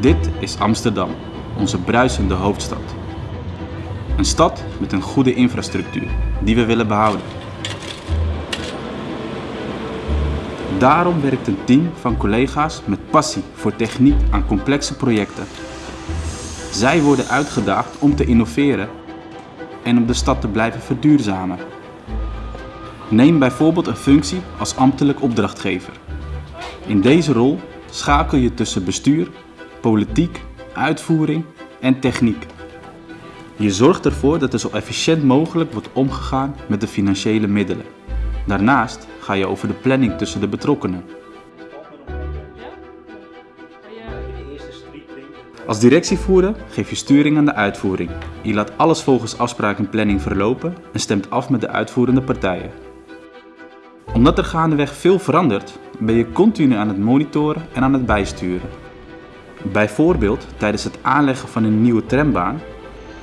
Dit is Amsterdam, onze bruisende hoofdstad. Een stad met een goede infrastructuur die we willen behouden. Daarom werkt een team van collega's met passie voor techniek aan complexe projecten. Zij worden uitgedaagd om te innoveren en om de stad te blijven verduurzamen. Neem bijvoorbeeld een functie als ambtelijk opdrachtgever. In deze rol schakel je tussen bestuur, politiek, uitvoering en techniek. Je zorgt ervoor dat er zo efficiënt mogelijk wordt omgegaan met de financiële middelen. Daarnaast ga je over de planning tussen de betrokkenen. Als directievoerder geef je sturing aan de uitvoering. Je laat alles volgens afspraak en planning verlopen en stemt af met de uitvoerende partijen. Omdat er gaandeweg veel verandert, ben je continu aan het monitoren en aan het bijsturen. Bijvoorbeeld tijdens het aanleggen van een nieuwe trambaan,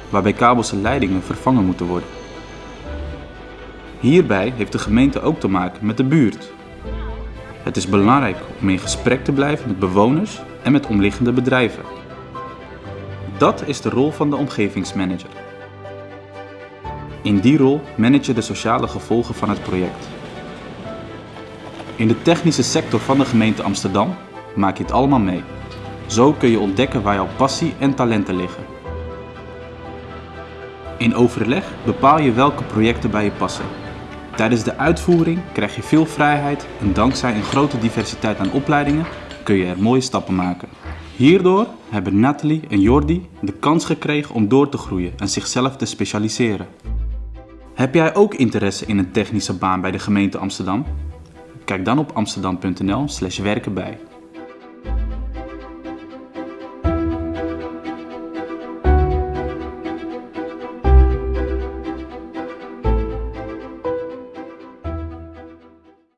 waarbij kabels en leidingen vervangen moeten worden. Hierbij heeft de gemeente ook te maken met de buurt. Het is belangrijk om in gesprek te blijven met bewoners en met omliggende bedrijven. Dat is de rol van de omgevingsmanager. In die rol manage je de sociale gevolgen van het project. In de technische sector van de gemeente Amsterdam maak je het allemaal mee. Zo kun je ontdekken waar jouw passie en talenten liggen. In overleg bepaal je welke projecten bij je passen. Tijdens de uitvoering krijg je veel vrijheid en dankzij een grote diversiteit aan opleidingen kun je er mooie stappen maken. Hierdoor hebben Nathalie en Jordi de kans gekregen om door te groeien en zichzelf te specialiseren. Heb jij ook interesse in een technische baan bij de gemeente Amsterdam? Kijk dan op amsterdam.nl/werken bij.